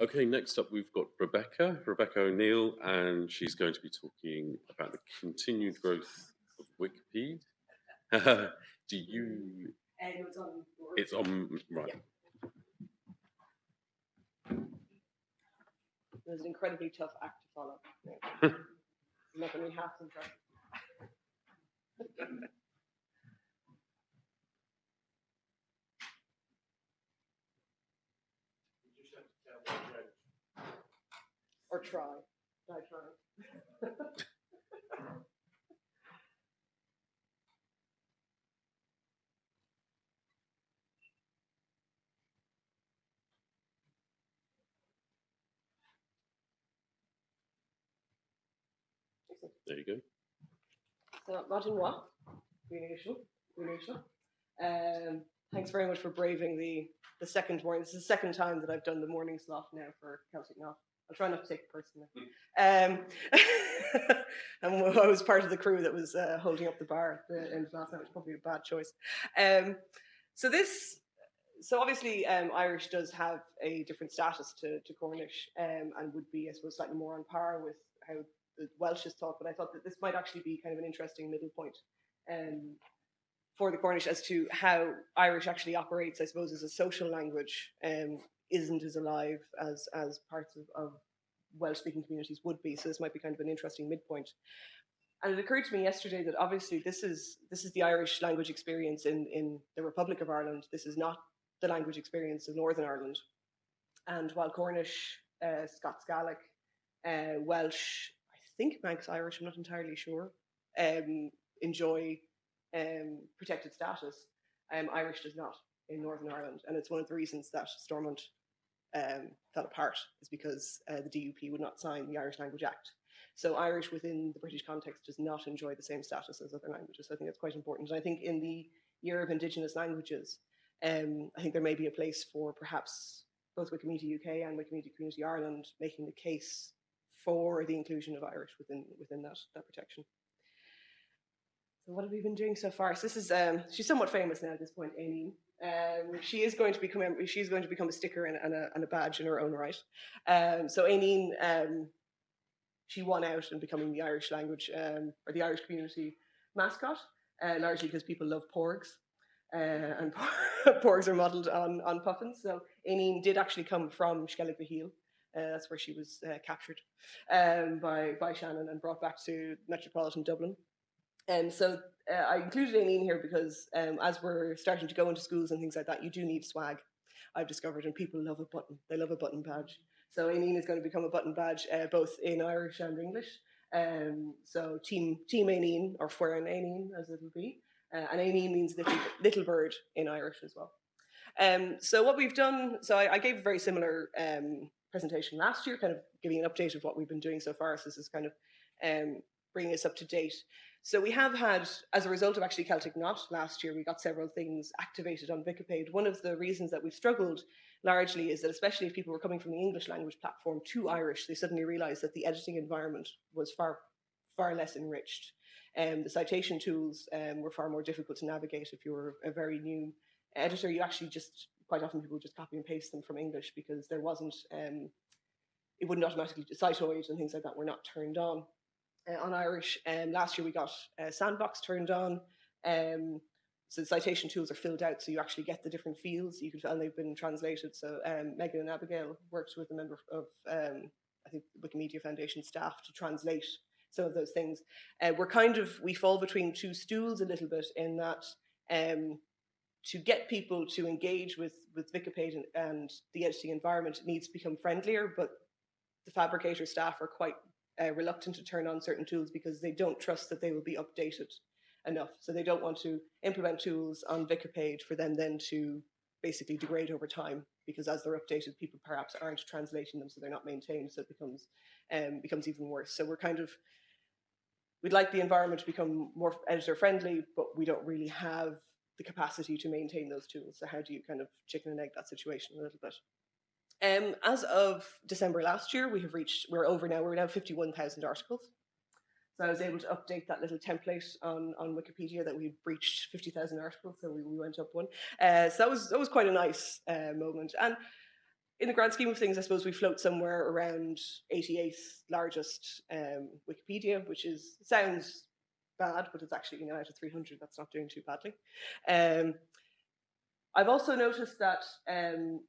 Okay, next up we've got Rebecca, Rebecca O'Neill, and she's going to be talking about the continued growth of Wikipedia. Do you? And it was on. It's on right. It was an incredibly tough act to follow. Yeah. Not going to be half impressed. Or try. I try. There you go. So, Martin Watt, Greenation, Greenation. Um, thanks very much for braving the, the second morning. This is the second time that I've done the morning slot now for Celtic Knot. I'll try not to take it personally. Um, and I was part of the crew that was uh, holding up the bar at the end of last night, which was probably a bad choice. Um, so this, so obviously um, Irish does have a different status to, to Cornish um, and would be, I suppose, slightly more on par with how the Welsh is taught, but I thought that this might actually be kind of an interesting middle point um, for the Cornish as to how Irish actually operates, I suppose, as a social language, um, isn't as alive as as parts of, of Welsh-speaking communities would be. So this might be kind of an interesting midpoint. And it occurred to me yesterday that obviously this is this is the Irish language experience in in the Republic of Ireland. This is not the language experience of Northern Ireland. And while Cornish, uh, Scots Gaelic, uh, Welsh, I think Manx Irish, I'm not entirely sure, um, enjoy um, protected status. Um, Irish does not in Northern Ireland, and it's one of the reasons that Stormont um, fell apart is because uh, the DUP would not sign the Irish Language Act. So Irish within the British context does not enjoy the same status as other languages. So I think that's quite important. And I think in the year of Indigenous languages, um, I think there may be a place for perhaps both Wikimedia UK and Wikimedia Community Ireland making the case for the inclusion of Irish within within that that protection. So what have we been doing so far? So this is um, she's somewhat famous now at this point, Amy. Um, she is going to become she's going to become a sticker and, and, a, and a badge in her own right. Um, so Aineen, um, she won out in becoming the Irish language um, or the Irish community mascot, uh, largely because people love porgs. Uh, and porgs are modelled on, on puffins. So Aineen did actually come from Skellig uh, that's where she was uh, captured um, by, by Shannon and brought back to metropolitan Dublin. And so uh, I included Aileen here because um, as we're starting to go into schools and things like that, you do need swag, I've discovered, and people love a button. They love a button badge. So Aileen is going to become a button badge uh, both in Irish and English. Um, so Team Team Aineen, or Fueran Aineen as it'll be. Uh, and Aineen means little, little bird in Irish as well. Um, so what we've done, so I, I gave a very similar um, presentation last year, kind of giving an update of what we've been doing so far. So this is kind of um, bringing us up to date. So we have had, as a result of actually Celtic Knot last year, we got several things activated on Vicipéid. One of the reasons that we've struggled largely is that especially if people were coming from the English language platform to Irish, they suddenly realized that the editing environment was far, far less enriched. Um, the citation tools um, were far more difficult to navigate if you were a very new editor. You actually just quite often people just copy and paste them from English because there wasn't, um, it wouldn't automatically, citoid and things like that were not turned on. Uh, on Irish, um, last year we got uh, Sandbox turned on. Um, so the citation tools are filled out, so you actually get the different fields you can, and they've been translated. So um, Megan and Abigail worked with a member of, um, I think, Wikimedia Foundation staff to translate some of those things. Uh, we're kind of we fall between two stools a little bit in that um, to get people to engage with with Vicipéid and, and, the editing environment needs to become friendlier, but the Phabricator staff are quite uh, reluctant to turn on certain tools because they don't trust that they will be updated enough. So they don't want to implement tools on Vicipéid for them then to basically degrade over time because as they're updated, people perhaps aren't translating them, so they're not maintained, so it becomes um, becomes even worse. So we're kind of we'd like the environment to become more editor friendly, but we don't really have the capacity to maintain those tools. So how do you kind of chicken and egg that situation a little bit? Um, as of December last year, we have reached, we're over now, we're now 51,000 articles. So I was able to update that little template on, on Wikipedia that we breached 50,000 articles, so we, we went up one. Uh, so that was, that was quite a nice uh, moment. And in the grand scheme of things, I suppose we float somewhere around 88th largest um, Wikipedia, which is sounds bad, but it's actually you know out of 300. That's not doing too badly. Um, I've also noticed that um,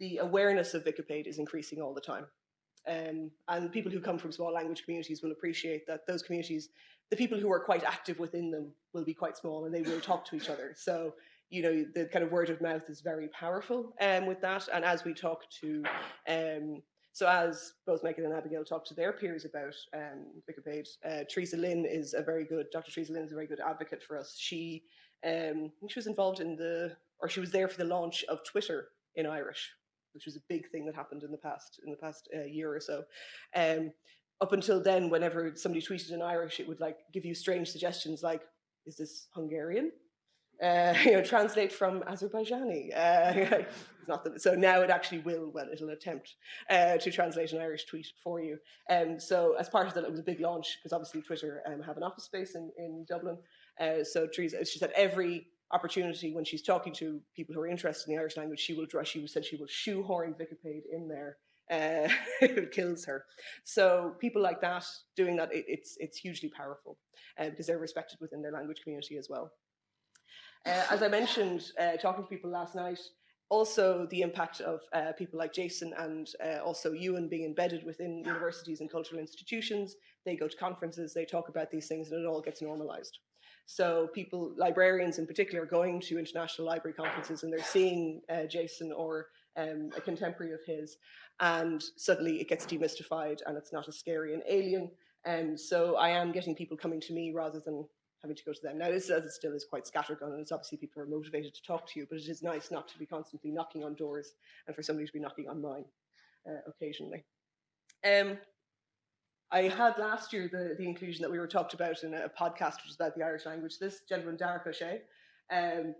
the awareness of Vicipéid is increasing all the time. Um, and people who come from small language communities will appreciate that those communities, the people who are quite active within them will be quite small and they will talk to each other. So you know, the kind of word of mouth is very powerful um, with that. And as we talk to, um, so as both Megan and Abigail talk to their peers about um, Vicipéid, uh, Teresa Lynn is a very good, Dr. Teresa Lynn is a very good advocate for us. She, um, she was involved in the, or she was there for the launch of Twitter in Irish, which was a big thing that happened in the past, in the past uh, year or so. Um, up until then, whenever somebody tweeted in Irish, it would like give you strange suggestions like, is this Hungarian? uh, you know, translate from Azerbaijani. Uh, not that, so now it actually will, well, it'll attempt uh, to translate an Irish tweet for you. Um, so as part of that, it was a big launch because obviously Twitter um, have an office space in, in Dublin. Uh, so Teresa, she said every opportunity when she's talking to people who are interested in the Irish language, she will draw, she said she will shoehorn Vicipéid in there. Uh, it kills her. So people like that doing that, it, it's it's hugely powerful uh, because they're respected within their language community as well. Uh, as I mentioned, uh, talking to people last night, also the impact of uh, people like Jason and uh, also Ewan being embedded within universities and cultural institutions. They go to conferences, they talk about these things, and it all gets normalized. So people, librarians in particular, are going to international library conferences and they're seeing uh, Jason or um, a contemporary of his, and suddenly it gets demystified and it's not as scary and alien. And so I am getting people coming to me rather than having to go to them. Now, this as it still is quite scattergun, and it's obviously people are motivated to talk to you, but it is nice not to be constantly knocking on doors and for somebody to be knocking on mine uh, occasionally. Um, I had last year the, the inclusion that we were talked about in a podcast, which is about the Irish language. This gentleman, Ó Séaghdha, um,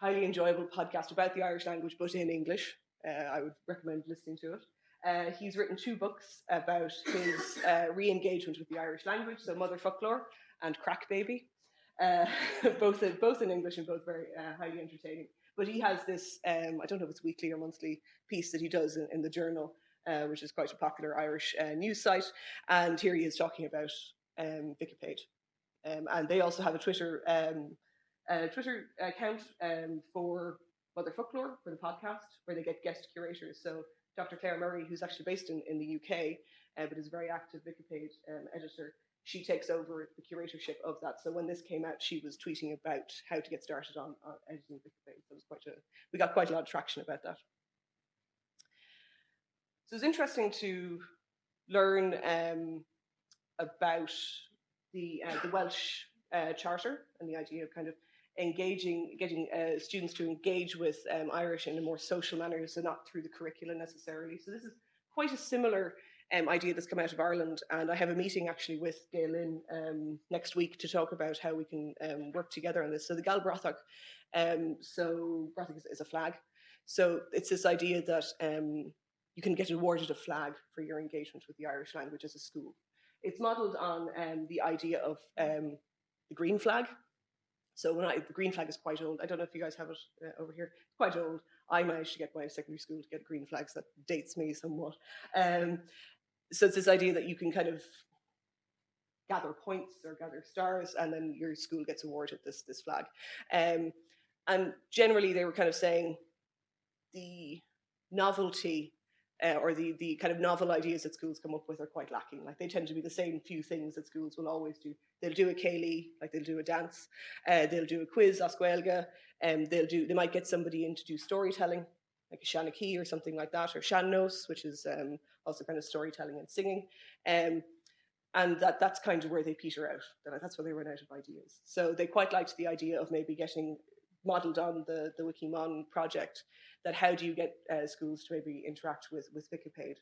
highly enjoyable podcast about the Irish language, but in English. Uh, I would recommend listening to it. Uh, he's written two books about his uh, re-engagement with the Irish language, so Motherfoclóir and Craic Baby, uh, both in, both in English and both very uh, highly entertaining. But he has this um, I don't know if it's weekly or monthly piece that he does in, in the journal, uh, which is quite a popular Irish uh, news site. And here he is talking about um, Vicipéid, um, and they also have a Twitter um, Twitter account um, for Motherfoclóir for the podcast, where they get guest curators. So Dr. Claire Murray, who's actually based in, in the UK, uh, but is a very active Vicipéid um, editor, she takes over the curatorship of that. So when this came out, she was tweeting about how to get started on, on editing Wikipedia. So it was quite a, we got quite a lot of traction about that. So it's interesting to learn um, about the uh, the Welsh uh, Charter and the idea of kind of engaging, getting uh, students to engage with um, Irish in a more social manner, so not through the curriculum necessarily. So this is quite a similar um, idea that's come out of Ireland. And I have a meeting actually with Gael Linn um, next week to talk about how we can um, work together on this. So the Gaelbhratach, um, so bratach is, is, a flag. So it's this idea that um, you can get awarded a flag for your engagement with the Irish language as a school. It's modelled on um, the idea of the green flag. So when I, the green flag is quite old. I don't know if you guys have it uh, over here. It's quite old. I managed to get my secondary school to get green flags. That dates me somewhat. Um, so it's this idea that you can kind of gather points or gather stars and then your school gets awarded this this flag um, and generally they were kind of saying the novelty uh, or the the kind of novel ideas that schools come up with are quite lacking like they tend to be the same few things that schools will always do they'll do a céilí like they'll do a dance uh, they'll do a quiz gaeilge and um, they'll do they might get somebody in to do storytelling like a seanchaí or something like that or Sean-nós which is um, also kind of storytelling and singing. Um, and that that's kind of where they peter out. That's where they run out of ideas. So they quite liked the idea of maybe getting modeled on the the Wikimon project. That how do you get uh, schools to maybe interact with with Vicipéid?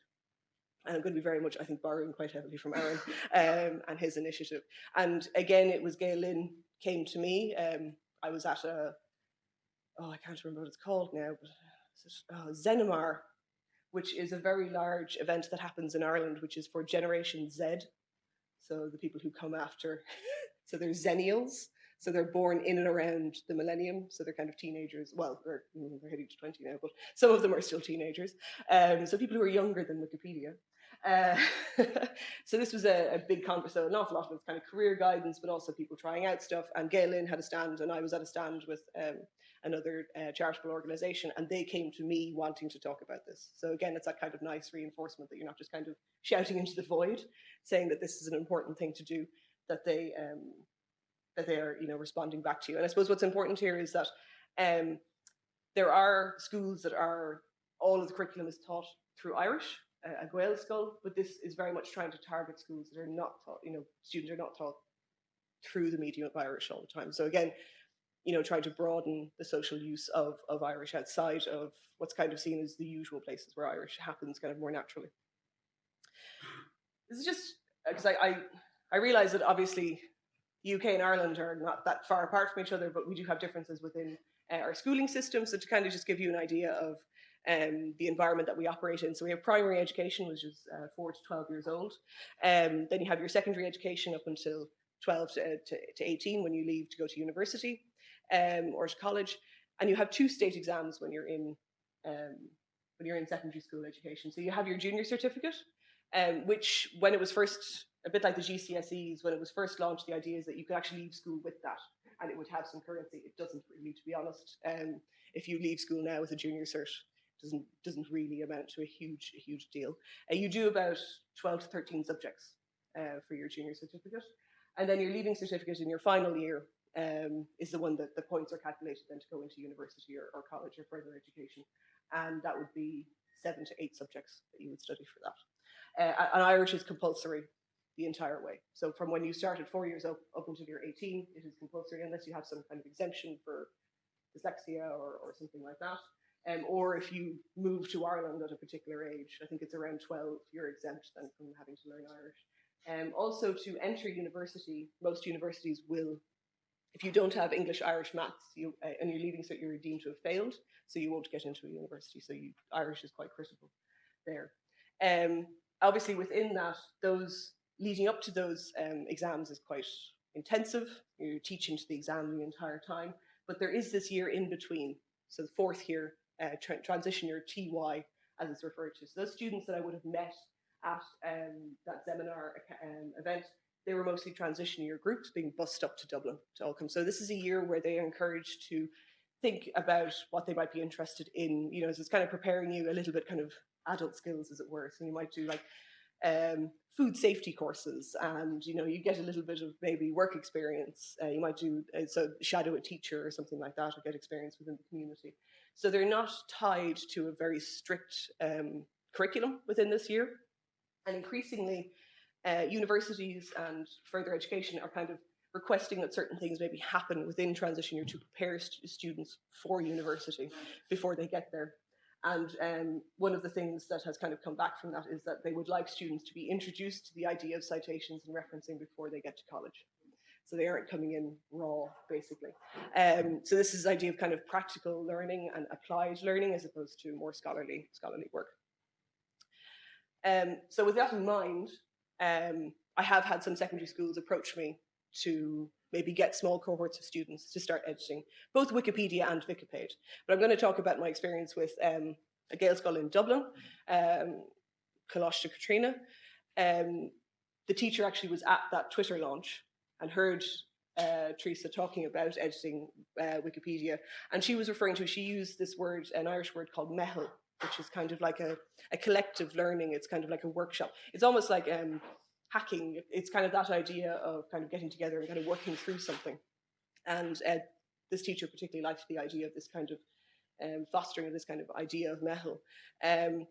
And I'm going to be very much, I think, borrowing quite heavily from Aaron um, and his initiative. And again, it was Gael Linn came to me. Um, I was at a, oh, I can't remember what it's called now, but oh, Zeminar which is a very large event that happens in Ireland, which is for Generation Z. So the people who come after, so they're Zennials. So they're born in and around the millennium. So they're kind of teenagers. Well, they're, they're heading to 20 now, but some of them are still teenagers. Um, so people who are younger than Wikipedia. Uh, so this was a, a big conference, so an awful lot of kind of career guidance, but also people trying out stuff. And Gael Linn had a stand, and I was at a stand with um, another uh, charitable organization, and they came to me wanting to talk about this. So again, it's that kind of nice reinforcement that you're not just kind of shouting into the void, saying that this is an important thing to do, that they um, that they are you know responding back to you. And I suppose what's important here is that um, there are schools that are all of the curriculum is taught through Irish, uh, a Gaelscoil, but this is very much trying to target schools that are not taught, you know, students are not taught through the medium of Irish all the time. So again, you know, trying to broaden the social use of, of Irish outside of what's kind of seen as the usual places where Irish happens kind of more naturally. This is just because uh, I, I, I realize that obviously UK and Ireland are not that far apart from each other, but we do have differences within uh, our schooling system. So to kind of just give you an idea of um, the environment that we operate in. So we have primary education, which is uh, four to 12 years old. Um, then you have your secondary education up until 12 to, to, to 18 when you leave to go to university um, or to college. And you have two state exams when you're in um, when you're in secondary school education. So you have your junior certificate, um, which when it was first a bit like the GCSEs, when it was first launched, the idea is that you could actually leave school with that and it would have some currency. It doesn't really, to be honest. Um, if you leave school now with a junior cert, doesn't doesn't really amount to a huge huge deal. Uh, you do about 12 to 13 subjects uh, for your junior certificate, and then your leaving certificate in your final year um, is the one that the points are calculated then to go into university or, or college or further education, and that would be seven to eight subjects that you would study for that. Uh, and Irish is compulsory the entire way. So from when you start at four years up, until you're 18, it is compulsory unless you have some kind of exemption for dyslexia or, or something like that. Um, or if you move to Ireland at a particular age, I think it's around 12, you're exempt then from having to learn Irish. Um, also, to enter university, most universities will, if you don't have English, Irish, maths, you, uh, and you're leaving so you're deemed to have failed, so you won't get into a university. So you, Irish is quite critical there. Um, obviously, within that, those leading up to those um, exams is quite intensive. You're teaching to the exam the entire time, but there is this year in between. So the fourth year uh, tra transition year TY as it's referred to. So those students that I would have met at um, that seminar um, event, they were mostly transition year groups being bussed up to Dublin to all come. So this is a year where they are encouraged to think about what they might be interested in. You know, so it's kind of preparing you a little bit kind of adult skills, as it were. So you might do like um, food safety courses and you know you get a little bit of maybe work experience uh, you might do uh, so shadow a teacher or something like that or get experience within the community so they're not tied to a very strict um, curriculum within this year. And increasingly, uh, universities and further education are kind of requesting that certain things maybe happen within transition year to prepare st students for university before they get there. And um, one of the things that has kind of come back from that is that they would like students to be introduced to the idea of citations and referencing before they get to college so they aren't coming in raw, basically. Um, so this is the idea of kind of practical learning and applied learning as opposed to more scholarly scholarly work. Um, so with that in mind, um, I have had some secondary schools approach me to maybe get small cohorts of students to start editing, both Wikipedia and Vicipéid. But I'm going to talk about my experience with um, a Gaelscoil in Dublin, um, Coláiste Caitríona. Um, the teacher actually was at that Twitter launch and heard uh, Teresa talking about editing uh, Wikipedia, and she was referring to, she used this word, an Irish word called meitheal, which is kind of like a, a collective learning. It's kind of like a workshop. It's almost like um, hacking. It's kind of that idea of kind of getting together and kind of working through something. And uh, this teacher particularly liked the idea of this kind of um, fostering of this kind of idea of meitheal. Um,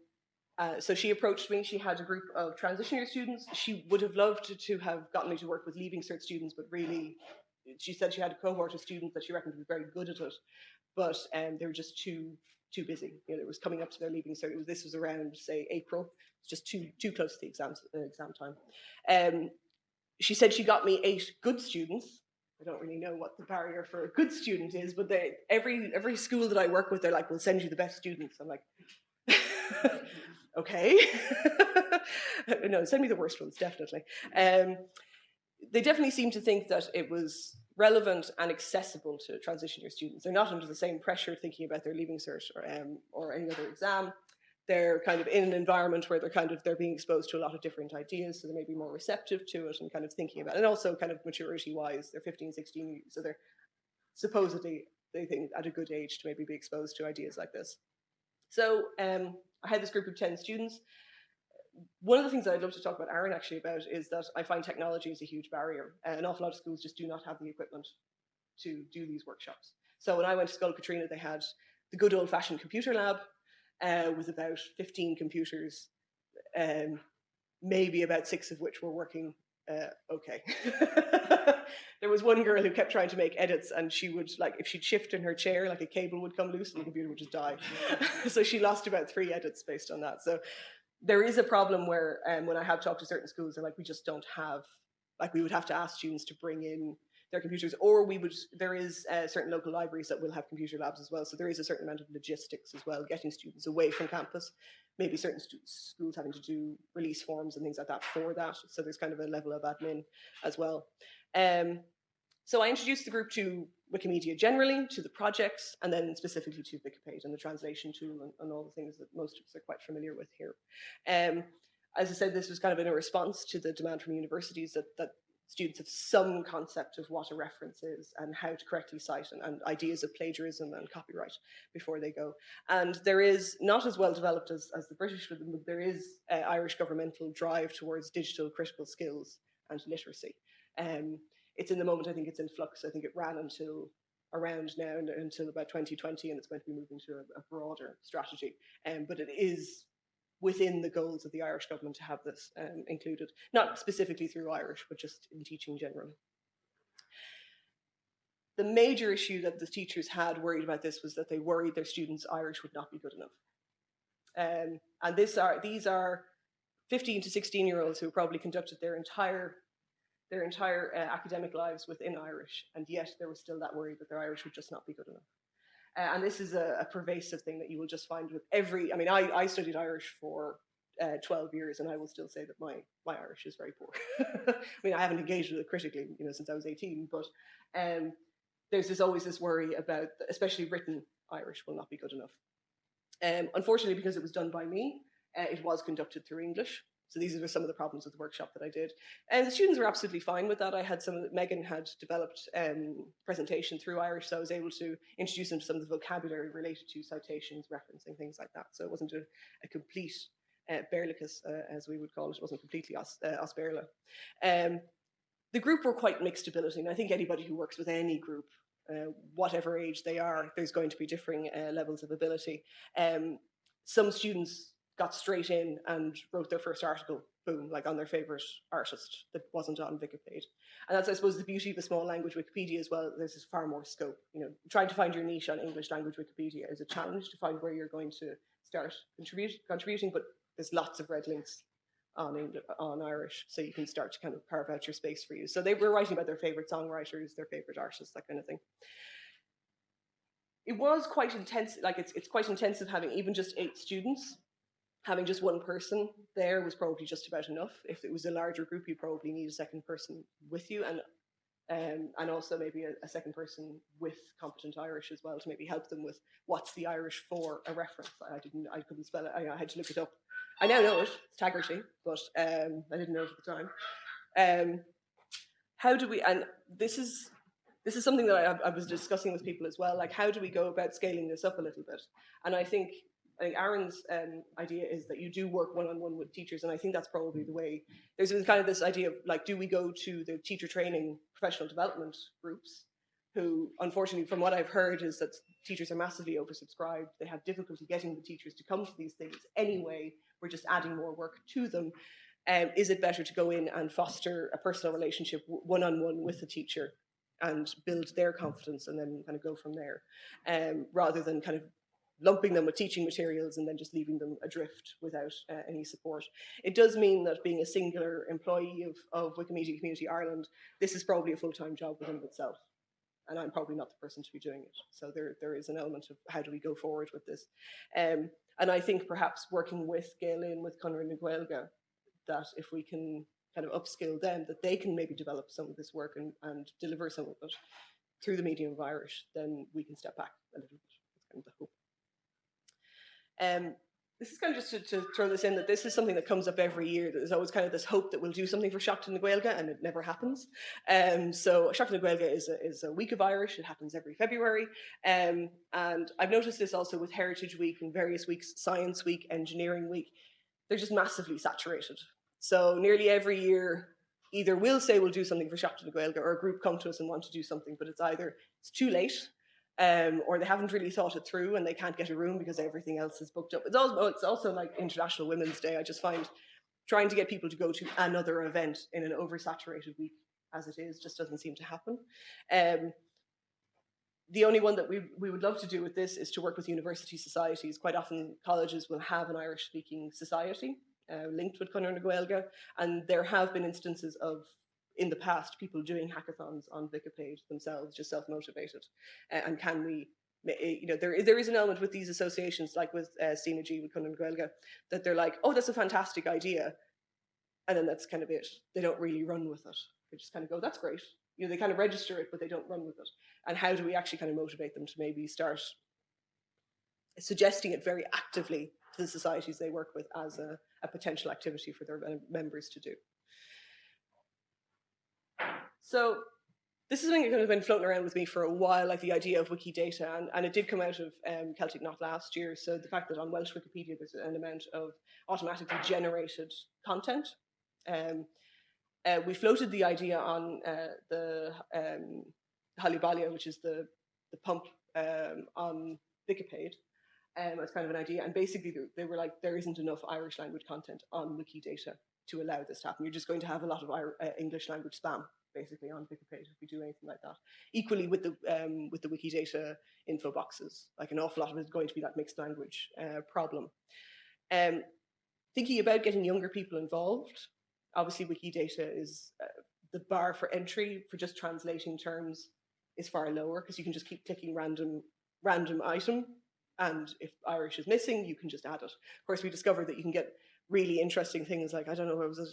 uh, so she approached me. She had a group of transition year students. She would have loved to, have gotten me to work with leaving cert students, but really, she said she had a cohort of students that she reckoned were very good at it, but um, they were just too too busy. You know, it was coming up to their leaving cert. Was, this was around say April. It's just too too close to the exams uh, exam time. Um, she said she got me eight good students. I don't really know what the barrier for a good student is, but they, every every school that I work with, they're like, "We'll send you the best students." I'm like. okay. no, send me the worst ones, definitely. Um, they definitely seem to think that it was relevant and accessible to transition year students. They're not under the same pressure thinking about their leaving cert or, um, or any other exam. They're kind of in an environment where they're kind of they're being exposed to a lot of different ideas, so they may be more receptive to it and kind of thinking about it. And also kind of maturity wise, they're 15, 16, so they're supposedly they think at a good age to maybe be exposed to ideas like this. So um, I had this group of 10 students. One of the things I'd love to talk about Aaron actually about is that I find technology is a huge barrier. Uh, an awful lot of schools just do not have the equipment to do these workshops. So when I went to Scoil Katrina, they had the good old fashioned computer lab uh, with about 15 computers, um, maybe about six of which were working uh, okay. there was one girl who kept trying to make edits and she would like if she'd shift in her chair like a cable would come loose and the computer would just die so she lost about three edits based on that so there is a problem where um, when i have talked to certain schools they're like we just don't have like we would have to ask students to bring in their computers or we would there is uh, certain local libraries that will have computer labs as well so there is a certain amount of logistics as well getting students away from campus. Maybe certain schools having to do release forms and things like that for that so there's kind of a level of admin as well. Um, so I introduced the group to Wikimedia generally, to the projects, and then specifically to Vicipéid and the translation tool and, and, all the things that most of us are quite familiar with here. Um, as I said, this was kind of in a response to the demand from universities that, that students have some concept of what a reference is and how to correctly cite and, and, ideas of plagiarism and copyright before they go. And there is not as well developed as, as the British, but there is uh, Irish governmental drive towards digital critical skills and literacy. Um, it's in the moment, I think it's in flux. I think it ran until around now until about 2020 and it's going to be moving to a, a broader strategy. Um, but it is within the goals of the Irish government to have this um, included, not specifically through Irish, but just in teaching generally. The major issue that the teachers had worried about this was that they worried their students' Irish would not be good enough. Um, and this are, these are 15 to 16 year olds who probably conducted their entire their entire uh, academic lives within Irish, and yet there was still that worry that their Irish would just not be good enough. Uh, and this is a, a, pervasive thing that you will just find with every. I mean, I, I studied Irish for uh, 12 years, and I will still say that my my Irish is very poor. I mean, I haven't engaged with it critically, you know, since I was 18. But um, there's this always this worry about, especially written Irish, will not be good enough. Um, unfortunately, because it was done by me, uh, it was conducted through English, so these are some of the problems with the workshop that I did. And the students were absolutely fine with that. I had some, Megan had developed um, presentation through Irish, so I was able to introduce them to some of the vocabulary related to citations, referencing, things like that. So it wasn't a, a complete uh, Béarlachas, uh, as we would call it. It wasn't completely os, uh. Um, the group were quite mixed ability, and I think anybody who works with any group uh, whatever age they are, there's going to be differing uh, levels of ability. Um, some students got straight in and wrote their first article, boom, like on their favorite artist that wasn't on Wikipedia. And that's, I suppose, the beauty of a small language Wikipedia as well. There's far more scope. You know, trying to find your niche on English language Wikipedia is a challenge to find where you're going to start contribute, contributing, but there's lots of red links on on Irish, so you can start to kind of carve out your space for you. So they were writing about their favorite songwriters, their favorite artists, that kind of thing. It was quite intense, like it's it's quite intensive having even just eight students having just one person there was probably just about enough. If it was a larger group, you probably need a second person with you, and um, and also maybe a, a, second person with competent Irish as well to maybe help them with what's the Irish for a reference. I didn't, I couldn't spell it. I, I had to look it up. I now know it. It's Tagerty, but um, I didn't know it at the time. Um, how do we? And this is this is something that I, I was discussing with people as well. Like, how do we go about scaling this up a little bit? And I think I think Aaron's um, idea is that you do work one on one with teachers, and I think that's probably the way. There's kind of this idea of like, do we go to the teacher training professional development groups, who, unfortunately, from what I've heard, is that teachers are massively oversubscribed. They have difficulty getting the teachers to come to these things anyway. We're just adding more work to them. Um, is it better to go in and foster a personal relationship one on one with the teacher and build their confidence and then kind of go from there, um, rather than kind of lumping them with teaching materials and then just leaving them adrift without uh, any support. It does mean that being a singular employee of, of Wikimedia Community Ireland, this is probably a full-time job within itself. And I'm probably not the person to be doing it. So there, there is an element of how do we go forward with this. Um, and I think perhaps working with Gael with Conradh na Gaeilge, that if we can kind of upskill them that they can maybe develop some of this work and, and deliver some of it through the medium of Irish, then we can step back a little bit. That's kind of the hope. Um, this is kind of just to, to, throw this in that this is something that comes up every year. There's always kind of this hope that we'll do something for Seachtain na Gaeilge, and it never happens. Um, so Seachtain na Gaeilge is a, is a week of Irish. It happens every February. Um, and I've noticed this also with Heritage Week and various weeks, Science Week, Engineering Week. They're just massively saturated. So nearly every year, either we'll say we'll do something for Seachtain na Gaeilge, or a group come to us and want to do something, but it's either it's too late um, or they haven't really thought it through and they can't get a room because everything else is booked up. It's also, it's also like International Women's Day. I just find trying to get people to go to another event in an oversaturated week as it is just doesn't seem to happen. Um, the only one that we, we would love to do with this is to work with university societies. Quite often colleges will have an Irish speaking society uh, linked with Conradh na and there have been instances of in the past people doing hackathons on Wikipedia themselves, just self-motivated? Uh, and can we, eh, you know, there, there is an element with these associations, like with uh, G, with Conradh na Gaeilge, that they're like, oh, that's a fantastic idea. And then that's kind of it. They don't really run with it. They just kind of go, that's great. You know, they kind of register it, but they don't run with it. And how do we actually kind of motivate them to maybe start suggesting it very actively to the societies they work with as a, a potential activity for their members to do? So this is something that kind of been floating around with me for a while, like the idea of Wikidata, and, and it did come out of um, Celtic Knot last year. So the fact that on Welsh Wikipedia there's an amount of automatically generated content. Um, uh, we floated the idea on uh, the um, which is the, the pump um, on Wikipedia, um, as kind of an idea. And basically they were like, there isn't enough Irish language content on Wikidata to allow this to happen. You're just going to have a lot of uh, English language spam basically on Wikipedia if we do anything like that. Equally with the um, with the Wikidata info boxes, like an awful lot of it is going to be that mixed language uh, problem. Um, thinking about getting younger people involved, obviously Wikidata is uh, the bar for entry for just translating terms is far lower because you can just keep clicking random random item and if Irish is missing, you can just add it. Of course, we discovered that you can get really interesting things like, I don't know, was it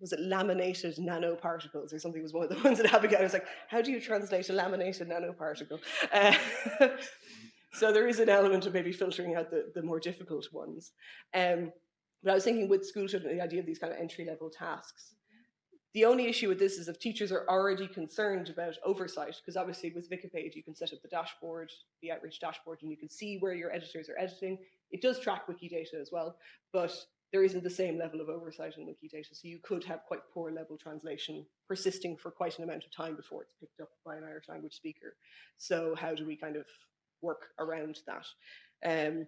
was it laminated nanoparticles or something was one of the ones that Abigail was like, how do you translate a laminated nanoparticle? Uh, so there is an element of maybe filtering out the, the more difficult ones. Um, but I was thinking with school children, the idea of these kind of entry level tasks. The only issue with this is if teachers are already concerned about oversight, because obviously with Wikipedia, you can set up the dashboard, the outreach dashboard, and you can see where your editors are editing. It does track Wikidata as well, but there isn't the same level of oversight in Wikidata. So you could have quite poor level translation persisting for quite an amount of time before it's picked up by an Irish language speaker. So how do we kind of work around that? Um,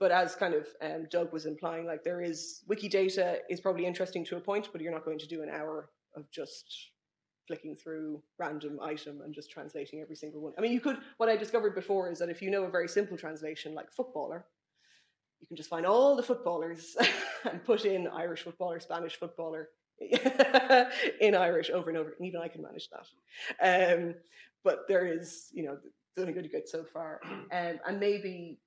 but as kind of um, Doug was implying, like there is Wikidata is probably interesting to a point, but you're not going to do an hour of just flicking through random item and just translating every single one. I mean, you could, what I discovered before is that if you know a very simple translation like footballer, you can just find all the footballers and put in Irish footballer, Spanish footballer in Irish over and over. And even I can manage that. Um, but there is, you know, doing good good so far. Um, and maybe,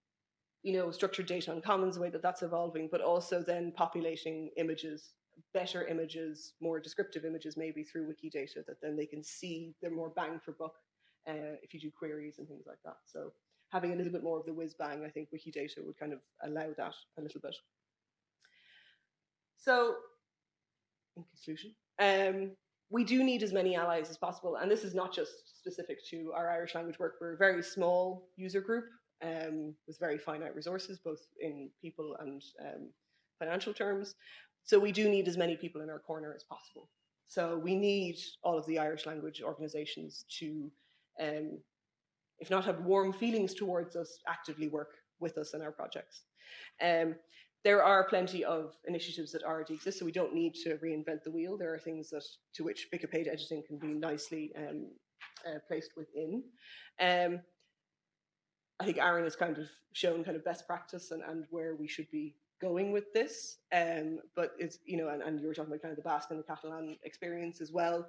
you know, structured data on commons, the way that that's evolving, but also then populating images, better images, more descriptive images, maybe through Wikidata that then they can see they're more bang for buck uh, if you do queries and things like that. So having a little bit more of the whiz bang, I think Wikidata would kind of allow that a little bit. So, in conclusion, um, we do need as many allies as possible, and this is not just specific to our Irish language work. We're a very small user group um, with very finite resources, both in people and um, financial terms. So we do need as many people in our corner as possible. So we need all of the Irish language organisations to um, if not have warm feelings towards us, actively work with us in our projects. Um, there are plenty of initiatives that already exist, so we don't need to reinvent the wheel. There are things that to which Wikipedia editing can be nicely um, uh, placed within. Um, I think Aaron has kind of shown kind of best practice and, and where we should be going with this. Um, but it's, you know, and, and you were talking about kind of the Basque and the Catalan experience as well,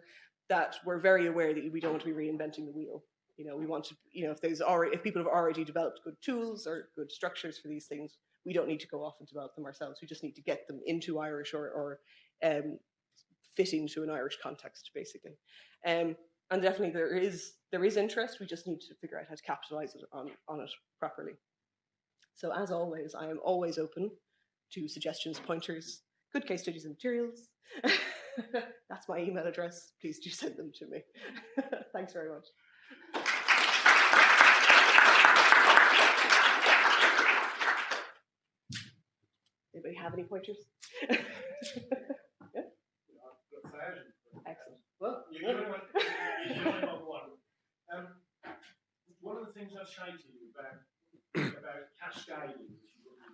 that we're very aware that we don't want to be reinventing the wheel. You know, we want to, you know, if there's already, if people have already developed good tools or good structures for these things, we don't need to go off and develop them ourselves. We just need to get them into Irish or, or um, fitting to an Irish context, basically. Um, and definitely there is there is interest. We just need to figure out how to capitalize it on, on it properly. So as always, I am always open to suggestions, pointers, good case studies and materials. That's my email address. Please do send them to me. Thanks very much. Anybody have any pointers? Excellent. Well, You're going on, you're going on one. Um, one of the things I say to you about, about cascading, which is what, you,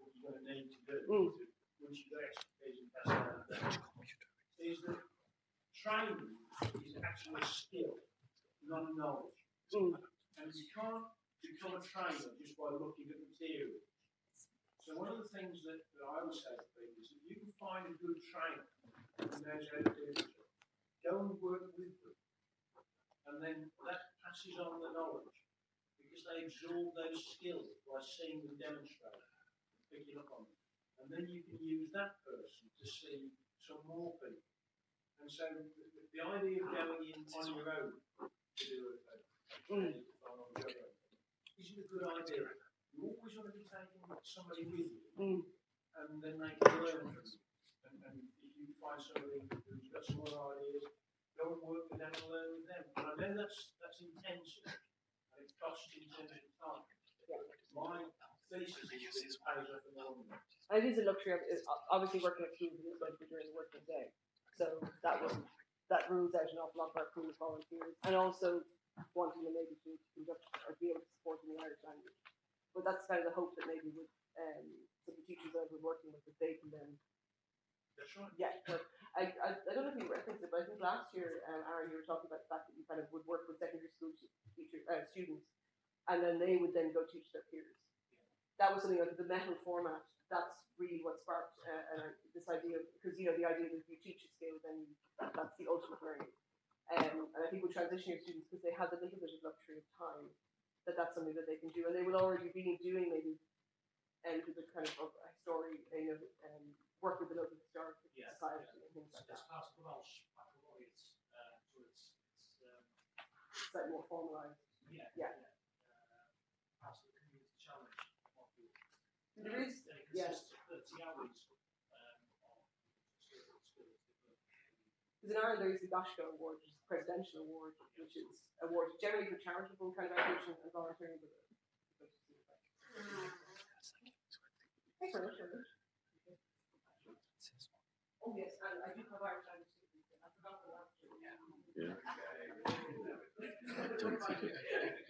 what you're going to need to do, Mm. to, once you've got expertise in cascading, is that training is actually a skill, not a knowledge. Mm. And you can't become a trainer just by looking at material. So one of the things that, that I would say to people is if you can find a good trainer who the go and work with them. And then that passes on the knowledge because they absorb those skills by seeing them demonstrate, picking up on them. And then you can use that person to see some more people. And so the, the- idea of going in on your own to do a, isn't a good idea. You always want to be taking somebody with you Mm. and then they can learn from you. And, and if you find somebody who's got some other ideas, go and work with them and learn with them. And I know that's that's intensive and it costs in terms of time. My thesis is that it pays off in the long run. And it is a luxury. Of, obviously, working at schools is going to be during the working day, so that will that rules out an awful lot of our pool of volunteers, and also wanting them maybe to conduct or be able to support in the Irish language. But that's kind of the hope that maybe with um, some of the teachers that we're working with, that they can then That's right. yeah. But I, I I don't know if you referenced it, but I think last year, um, Aaron, you were talking about the fact that you kind of would work with secondary school teacher uh, students, and then they would then go teach their peers. That was something like the meitheal format. That's really what sparked uh, uh, this idea because you know the idea that if you teach a skill, then that, that's the ultimate learning. Um, and I think with transition year students, because they have the little bit of luxury of time, that that's something that they can do, and they will already be doing maybe um, to the kind of a story, you know, um, work with the local historic Yeah, society yeah. and things like It's that. the Welsh baccalaureate, uh, so it's, it's, um, Slightly more formalised. yeah. Yeah. Uh, part of the community challenge module. There Uh, is, and it yeah. consists of thirty hours, um, of skills because in Ireland there is the Gaisce Award, which is a presidential award, which is awarded generally for charitable kind of activity and volunteering. But Thanks very much. Oh yes, and I do have Irish language. I forgot the last year. Yeah. Don't think it